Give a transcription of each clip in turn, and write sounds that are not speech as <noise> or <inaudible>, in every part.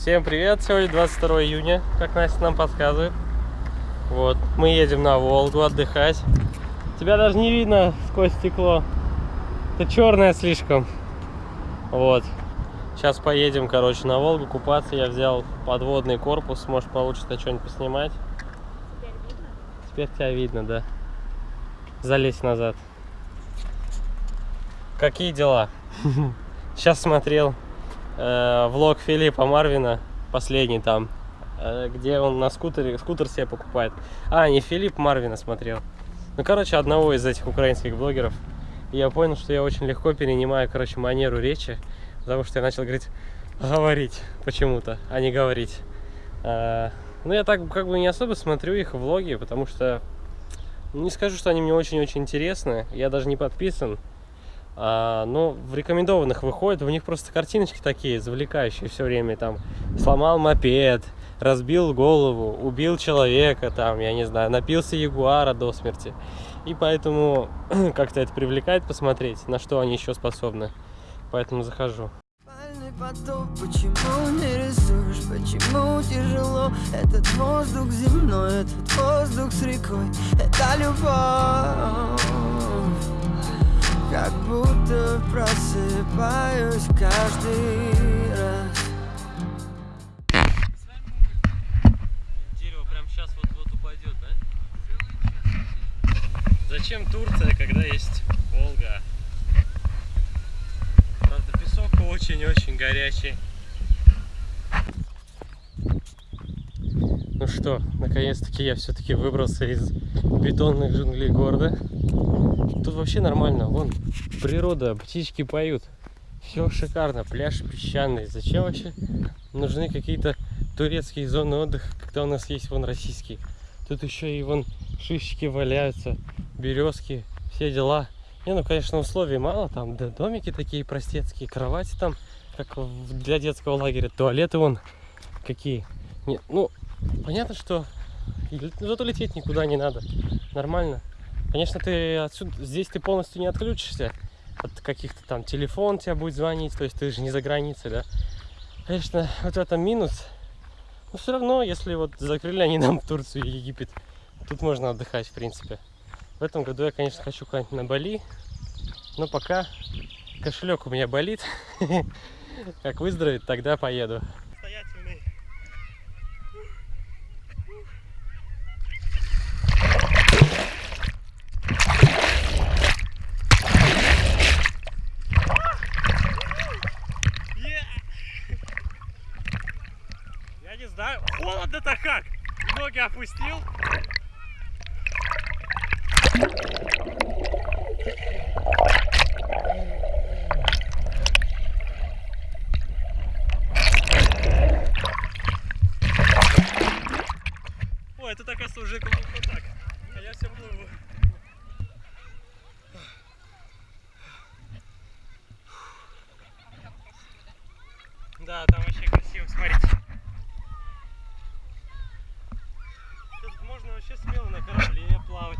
Всем привет! Сегодня 22 июня, как Настя нам подсказывает. Вот, мы едем на Волгу отдыхать. Тебя даже не видно сквозь стекло. Это черное слишком. Вот. Сейчас поедем, короче, на Волгу купаться. Я взял подводный корпус. Может, получится что-нибудь поснимать. Теперь видно? Теперь тебя видно, да. Залезь назад. Какие дела? <laughs> Сейчас смотрел э, влог Филиппа Марвина, последний там, э, где он на скутере, скутер себе покупает. А, не Филипп Марвина смотрел. Ну, короче, одного из этих украинских блогеров. Я понял, что я очень легко перенимаю, короче, манеру речи, потому что я начал говорить, говорить почему-то, а не говорить. А, ну, я так как бы не особо смотрю их влоги, потому что не скажу, что они мне очень-очень интересны. Я даже не подписан. А, но в рекомендованных выходит, у них просто картиночки такие завлекающие все время. Там сломал мопед, разбил голову, убил человека, там, я не знаю, напился ягуара до смерти. И поэтому <clears throat> как-то это привлекает посмотреть, на что они еще способны. Поэтому захожу. Поток, почему не рисуешь, почему тяжело Этот воздух земной, этот воздух с рекой Это любовь просыпаюсь каждый раз Дерево прям сейчас вот-вот упадет, да? Зачем Турция, когда есть Волга? Правда, песок очень-очень горячий. Ну что, наконец-таки я все-таки выбрался из бетонных джунглей города. Тут вообще нормально, вон природа, птички поют. Все шикарно, пляж песчаный. Зачем вообще нужны какие-то турецкие зоны отдыха, когда у нас есть вон российские? Тут еще и вон шишечки валяются, березки, все дела. Не, ну, конечно, условий мало, там да, домики такие простецкие, кровати там, как для детского лагеря, туалеты вон какие. Не, ну, понятно, что зато лететь никуда не надо, нормально. Конечно, ты отсюда, здесь ты полностью не отключишься от каких-то там телефон тебя будет звонить, то есть ты же не за границей, да. Конечно, вот в этом минус, но все равно, если вот закрыли они нам <laughs> Турцию и Египет, тут можно отдыхать, в принципе. В этом году я, конечно, хочу куда-нибудь на Бали, но пока кошелек у меня болит. <laughs> Как выздоровеет, тогда поеду. Знаю, холодно-то как! Ноги опустил. Ой, это так уже вот так. А я все плыву. Да, там вообще красиво, смотрите. Вообще смело на корабле плавать,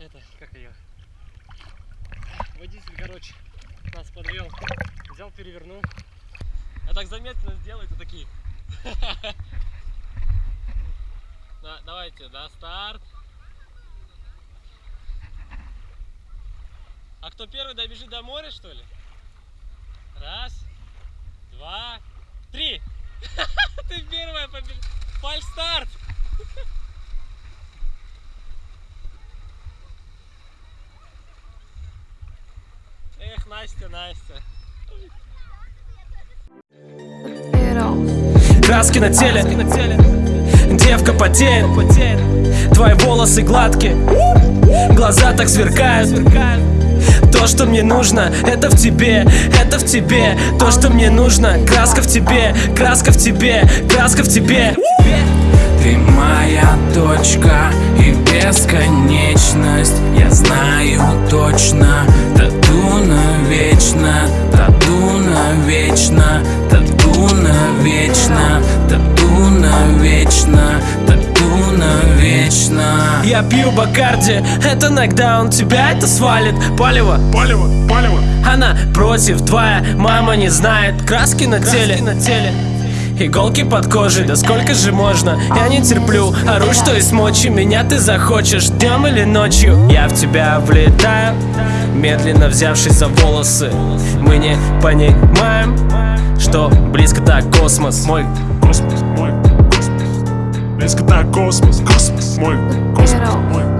Это, как ее? Водитель, короче, нас подвел. Взял, перевернул. Я так заметно сделаю, это такие. <laughs> Да, давайте, да, старт. А кто первый добежит до моря, что ли? Раз, два, три. Настя. Краски на теле, девка потеет. Твои волосы гладкие, глаза так сверкают. То, что мне нужно, это в тебе, это в тебе. То, что мне нужно, краска в тебе, краска в тебе, краска в тебе Ты моя точка и бесконечность. Я знаю точно, тату навечно Тату навечно, тату навечно Тату навечно, тату навечно. Я пью Бакарди, это нокдаун, тебя это свалит. Палево, Палево, палево. Она против, твоя мама не знает. Краски на теле, на теле Иголки под кожей, да сколько же можно? Я не терплю, ору, что из мочи Меня ты захочешь днем или ночью. Я в тебя влетаю, медленно взявшись за волосы. Мы не понимаем, что близко так космос. Мой Космос, мой космос. Близко так космос, космос, мой космос, мой